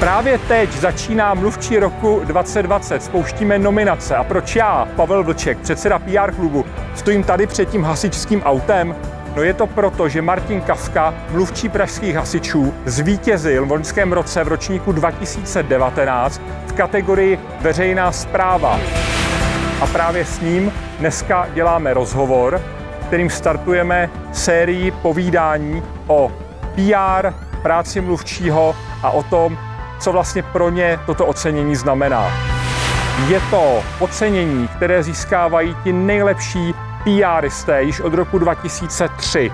Právě teď začíná mluvčí roku 2020, spouštíme nominace. A proč já, Pavel Vlček, předseda PR klubu, stojím tady před tím hasičským autem? No je to proto, že Martin Kafka, mluvčí pražských hasičů, zvítězil v loňském roce v ročníku 2019 v kategorii veřejná zpráva. A právě s ním dneska děláme rozhovor, kterým startujeme sérii povídání o PR, práci mluvčího a o tom, co vlastně pro ně toto ocenění znamená. Je to ocenění, které získávají ti nejlepší PRisté již od roku 2003.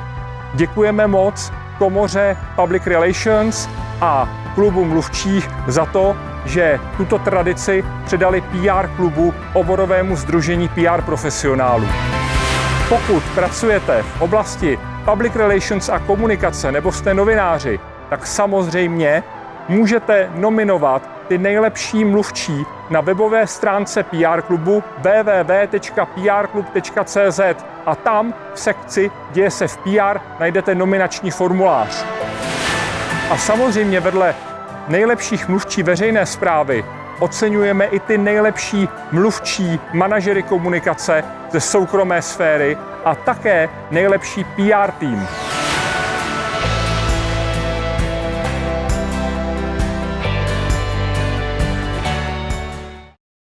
Děkujeme moc komoře Public Relations a klubu mluvčích za to, že tuto tradici předali PR klubu oborovému združení PR profesionálů. Pokud pracujete v oblasti public relations a komunikace nebo jste novináři, tak samozřejmě můžete nominovat ty nejlepší mluvčí na webové stránce PR klubu www.prklub.cz a tam v sekci Děje se v PR najdete nominační formulář. A samozřejmě vedle nejlepších mluvčí veřejné zprávy oceňujeme i ty nejlepší mluvčí manažery komunikace ze soukromé sféry a také nejlepší PR tým.